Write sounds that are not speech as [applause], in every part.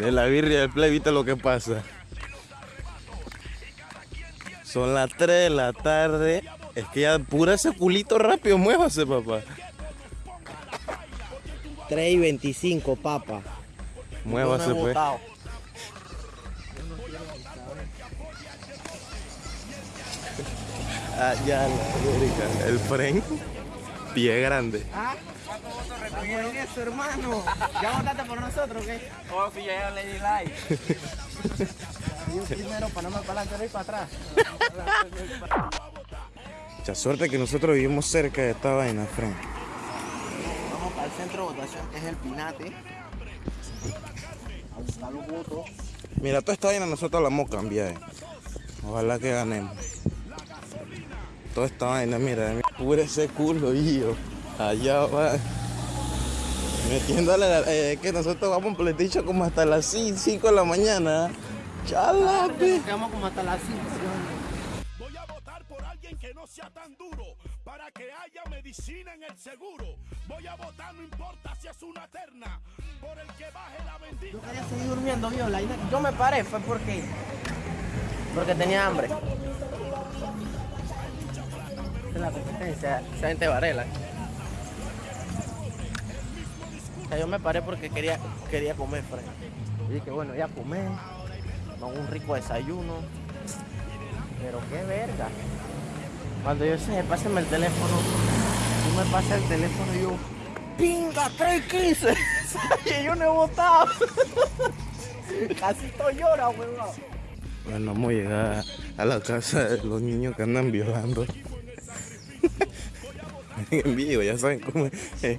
En la birria del play, viste lo que pasa. Son las 3 de la tarde. Es que ya pura ese culito rápido, muévase, papá. 3 y 25, papa. Muévase, pues. Ah, ya, la. El fren, pie grande. ¿Ah? Estamos en eso, hermano. ¿Ya votaste por nosotros o qué? Oh, si ya le di like. Yo primero para no me para adelante y para atrás. Mucha suerte que nosotros vivimos cerca de esta vaina, Fren. Vamos para el centro de votación, que es el Pinate. A buscar los votos. Mira, toda esta vaina nosotros la vamos a cambiar. eh. Ojalá que ganemos. Toda esta vaina, mira, pura ese culo, hijo. Allá va. Metiéndole, la- eh, que nosotros vamos por como hasta las 5 de la mañana. Chalape. Nos quedamos como hasta las 5. Voy a votar por alguien que no sea tan duro para que haya medicina en el seguro. Voy a votar, no importa si es una terna, por el que baje la bendita. Yo quería seguir durmiendo, viola. Yo me paré, fue porque. Porque tenía hambre. Esa es la competencia, esa gente Varela. Yo me paré porque quería, quería comer, Fred. Y dije, bueno, ya comer, un rico desayuno. Pero qué verga. Cuando yo sé, pásame el teléfono, tú me pasas el teléfono y yo, ¡pinga, 315! [laughs] y yo no he votado. [laughs] Casi estoy llora, huevón. Bueno, vamos a llegar a la casa de los niños que andan violando. [laughs] en vivo, ya saben cómo es.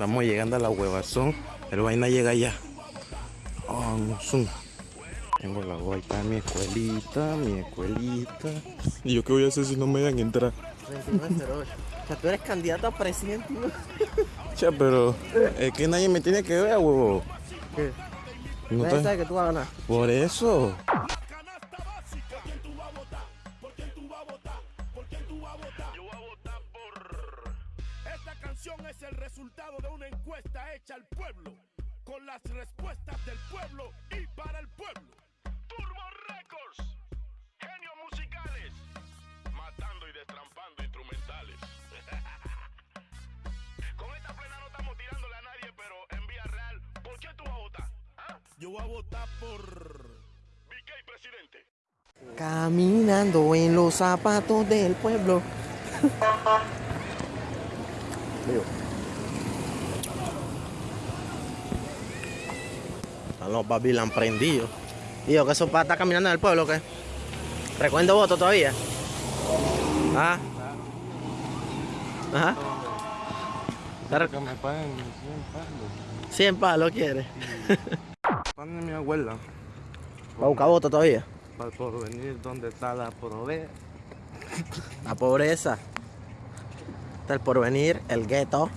Estamos llegando a la huevazón. El vaina llega ya. Oh, no. Tengo la guayta, mi escuelita, mi escuelita. ¿Y yo qué voy a hacer si no me dejan entrar? 2908. O sea, tú eres candidato a presidente. ¿no? Che, pero es que nadie me tiene que ver, huevo. ¿Qué? No Nadie te- sabe que tú vas a ganar. Por eso. El resultado de una encuesta hecha al pueblo, con las respuestas del pueblo y para el pueblo. Turbo Records, genios musicales, matando y destrampando instrumentales. [laughs] Con esta plena no estamos tirándole a nadie, pero en vía real, ¿por qué tú vas a votar? ¿Ah? Yo voy a votar por... BK presidente. Caminando en los zapatos del pueblo. [laughs] Digo. Están los Babylon prendidos. Digo, que eso para estar caminando en el pueblo, ¿o ¿qué? ¿Recuerdo voto todavía? ¿Ah? Ajá. Que me paguen 100 palos. 100 palos quiere. [laughs] Pone mi abuela. ¿Va a buscar voto todavía? Para por venir donde está la provea. La pobreza. Está el porvenir, el gueto.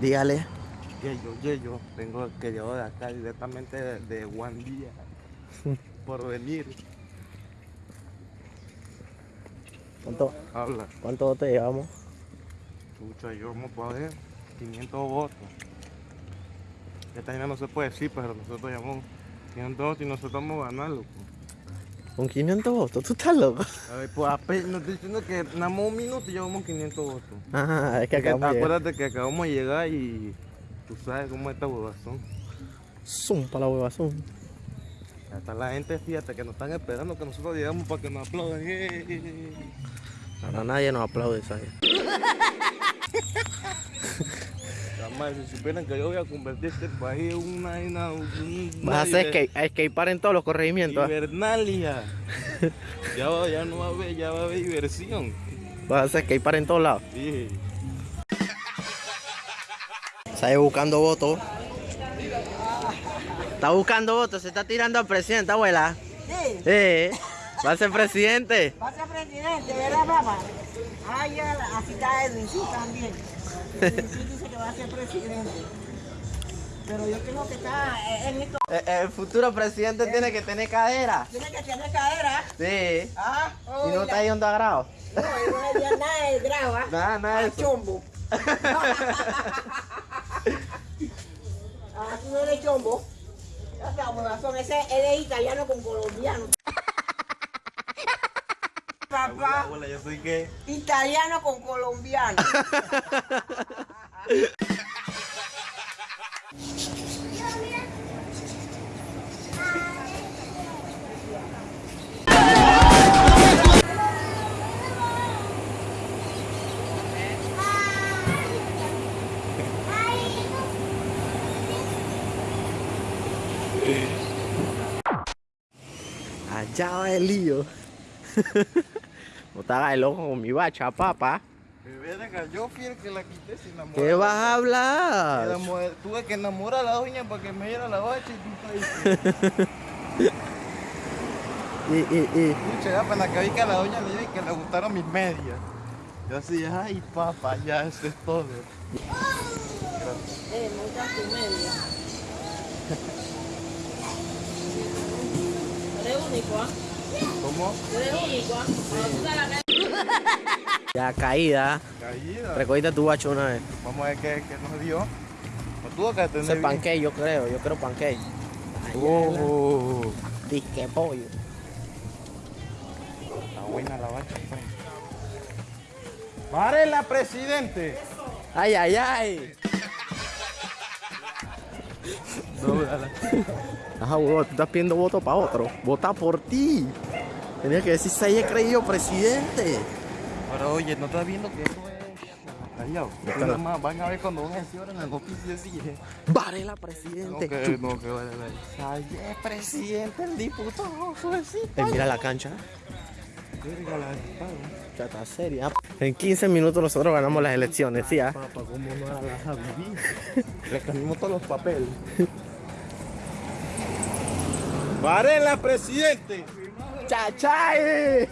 Dígale. Yeyo, yeyo, tengo que llevar de acá directamente de, de Juan Día. [laughs] Por venir. ¿Cuánto, Habla. cuánto voto llevamos? Chucha, yo ver 500 votos. Esta vaina no se puede decir, pero nosotros llevamos 500 votos y nosotros vamos a ganar, loco. ¿Con 500 votos? ¿Tú estás loco? A ver, pues apenas nos estoy diciendo que nada más un minuto y llevamos 500 votos. Ajá, es que acabamos acuérdate que acabamos de llegar y tú sabes cómo es esta huevazón. Zoom para la hueva, zoom. Hasta la gente, fíjate, que nos están esperando que nosotros llegamos para que nos aplaudan. Ahora nadie nos aplaude, ¿sabes? [laughs] Jamás, si supieran que yo voy a convertir este país en una, una, un- Vas a hacer a escapar en todos los corregimientos. ¿ah? Hibernalia. [laughs] ya, va- ya no va a haber, ya va a haber diversión. Vas a hacer escapar en todos lados. Sí. Sale buscando votos. Está buscando votos, se está tirando al presidente, abuela. Sí, Eh, va a ser presidente. va a ser presidente, ¿verdad, papá? Ah, ya, así está Edwin, sí, también. [laughs] Edwin sí dice que va a ser presidente. Pero yo creo que está eh, en esto. Eh, El futuro presidente tiene que tener cadera. Tiene que tener cadera. Sí. Ah, Si no está yendo a grado. No, no le nada de grava. Nada, nada de eso. Chombo. [laughs] ah, tú no eres chombo. ese él es italiano con colombiano. [laughs] Papá, Hola, yo soy qué. italiano con colombiano. [laughs] Va el lío. [laughs] Hagas el ojo con mi bacha, papá. Yo fui el que la quité sin enamorar. ¿Qué vas a hablar? Tuve que enamorar a la doña para que me diera la bacha y tú estás ahí. [laughs] Y, y, y. Pucha, apenas que vi que a la doña le dije que le gustaron mis medias. Yo así, ay papá, ya eso es todo. Eh, me. [laughs] Eres único, ¿ah? ¿Cómo? Eres único, ¿ah? Tú Ya caída. Caída. Recogiste tu bacho una vez. Vamos a ver qué, qué nos dio. No tuvo que atender Ese bien. pancake, yo creo. Yo creo pancake. Oh, Disque pollo. está buena la bacha, pues. ¡Párela, presidente! Ay, ay, ay. [laughs] Ajá, huevón, tú estás pidiendo voto para otro. Vota por ti. Tenías que decir, si he creído presidente. Pero oye, ¿no estás viendo que eso es callado? Nada más van a ver cuando van a decir ahora en la noticia así. eh. Varela No, presidente. que, no, que vale, vale. Ay, es presidente, el diputado, suavecito. Eh, mira la cancha. Chata seria. En 15 minutos nosotros ganamos las elecciones, ¿sí? ah? Papá, ¿cómo no la vas a vivir? Le cambiamos todos los papeles. ¡Varela, presidente! ¡Chachay!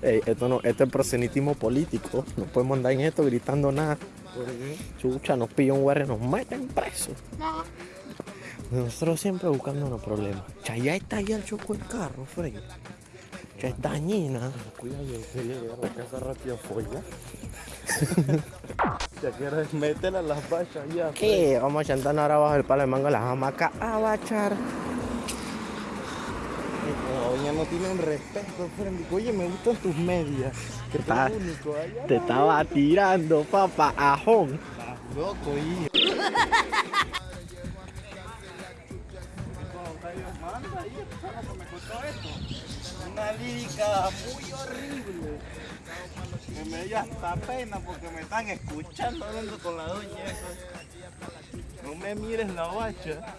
Ey, esto no, esto es prosenitismo político. No podemos andar en esto gritando nada. Chucha, nos pilla un guardia, nos meten preso. Nosotros siempre buscando unos problemas. Cha, ya está ahí el choco el carro, Frey. Ya es dañina. Cuidado, yo quería llegar a la casa rápido folla. [laughs] ya quieres métela a las bachas ya. ¿Qué? Vamos a chantarnos ahora abajo del palo de mango de las hamacas a bachar. Doña no tiene un respeto, Frendy. Oye, me gustan tus medias. Que eres único. Ay, Te estaba tirando, papá, ajón. estás loco, hijo. [laughs] Una lírica muy horrible. Que me dio hasta pena porque me están escuchando hablando con la doña. No me mires la bacha.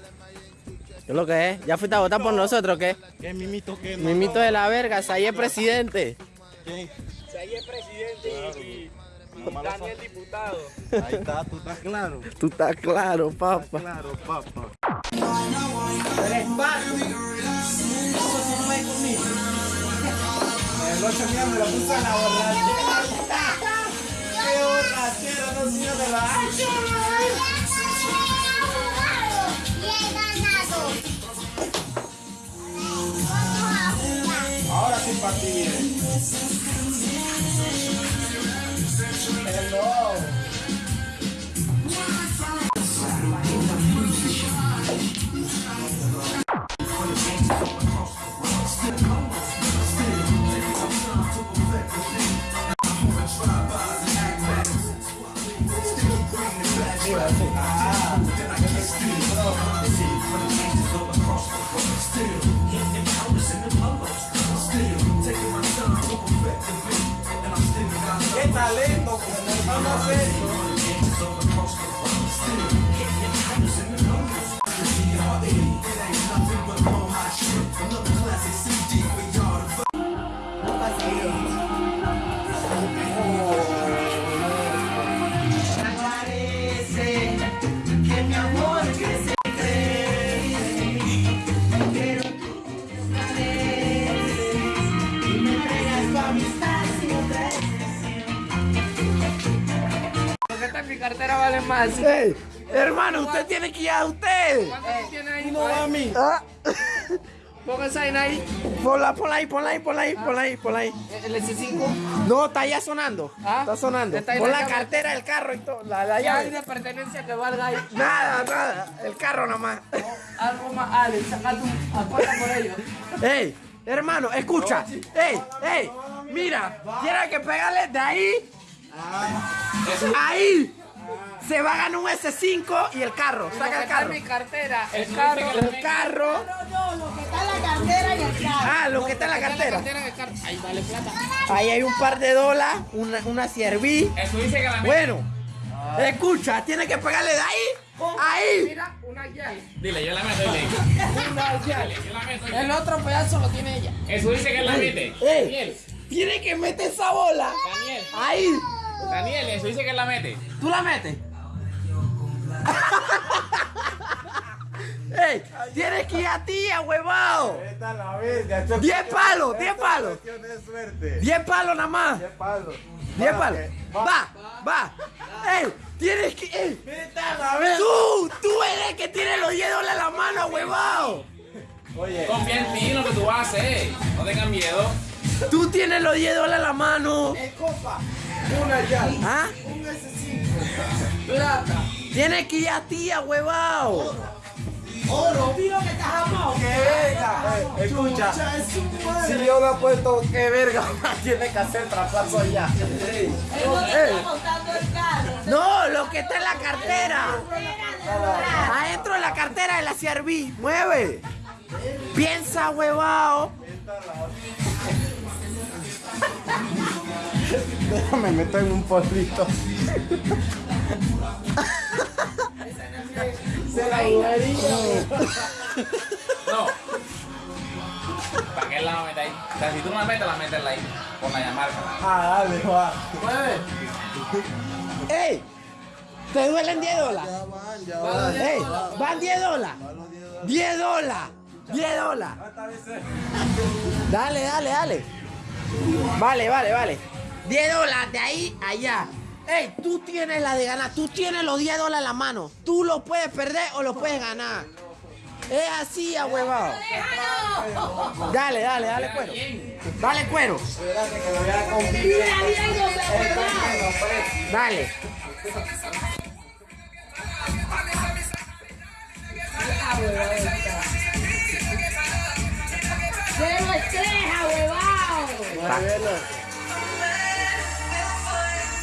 ¿Qué es lo que es? ¿Ya fuiste a votar por nosotros o qué? ¿Qué mimito que no? Mimito de la verga, ahí es presidente. ¿Quién? ahí es presidente y, Mamá lo Daniel diputado. Ahí está, tú estás claro. Tú estás claro, papá. Claro, papá. El ocho día me lo puso en la borrachera. ¡Qué borrachera! No sirve de la Ahora sí para ti, miren. Hello. Talento! Vamos a hacer cartera vale más. Ey, hermano, usted tiene que ir a usted. ¿Cuánto tiene ahí? No a mí. Ah. [laughs] Ponga esa vaina ahí. Ponla, ponla ahí, ponla ahí, ponla ahí, ponla ahí, ponla ahí. El S5. No, está ya sonando. Ah, Está sonando. está Pon la cartera, el carro y todo. La, la Ya hay llave. de pertenencia que valga ahí. Nada, nada. El carro nomás. Algo más, Alex, saca tu apuesta por ellos. Ey, hermano, escucha. Ey, ey. Mira, tiene que pegarle de ahí. Ahí. Se va a ganar un S5 y el carro. Saca el carro. mi cartera, el carro. El carro. No, no, lo que está en la cartera y el carro. Ah, lo que está en la cartera. Ahí vale plata. Ahí hay un par de dólares, una, una. Eso dice que la Bueno, escucha, tiene que pegarle de ahí. Ahí. Mira, una llave. Dile, yo la meto, dile. Una llave. Yo la meto. El otro pedazo lo tiene ella. Eso dice que la mete. Daniel, tiene que meter esa bola. Daniel, Ahí. Daniel, eso dice que la mete. ¿Tú la metes? [laughs] ¡Ey! ¡Tienes que ir a ti, a huevado! Esta es la bestia. esto es ¡Diez palos! ¡Diez palos! cuestión de suerte. ¡Diez palos nada más! Diez palos. ¡Diez Va, palos! que- ¡Va! ¡Va! ¡Ey! ¡Tienes que... ey! Esta es la bestia. ¡Tú! ¡Tú eres el que tiene los 10 dólares en la mano, huevado! Oye, Confía en ti lo que tú haces. eh. No tengas miedo. ¡Tú tienes los 10 dólares en la mano! Una ya. ¿Ah? Un S5. Plata. ¡Tienes que ir a ti, a huevado! Oro, tío, que estás amado. Que venga. eh, escucha. Si yo lo he puesto, qué verga. Tiene que hacer traspaso ya. Él no está. ¡Lo que está en la cartera! Adentro de la cartera de la CRV. ¡Mueve! Piensa, huevado. [laughs] Déjame meter en un polvito. Se la No. ¿Para qué la metes ahí? O sea, si tú no la metes, la metes ahí. Con la llamarca. Ah, dale, va. ¡Ey! ¿Te duelen 10 dólares? Ya van, ya van. ¡Ey! ¿Van 10 dólares? 10 dólares. 10 dólares. Dale, dale, dale. Vale, vale, vale. 10 dólares de ahí a allá. Ey, tú tienes la de ganar. Tú tienes los 10 dólares en la mano. Tú los puedes perder o los puedes ganar. Es así, ahuevado. Dale, dale, dale cuero. Dale cuero. Espérate que lo voy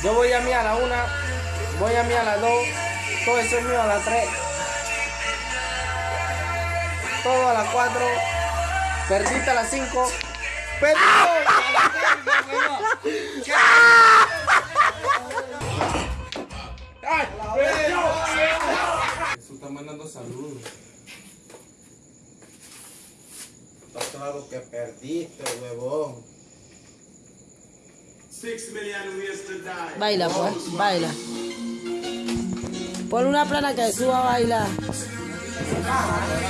Yo voy a mí a la una, voy a mí a la dos, todo eso es mío a la tres, todo a las cuatro, perdiste a las cinco, las seis, Eso está mandando saludos. Está claro que perdiste, huevón. Baila, pues, baila. Pon una plana que suba a bailar. Ah,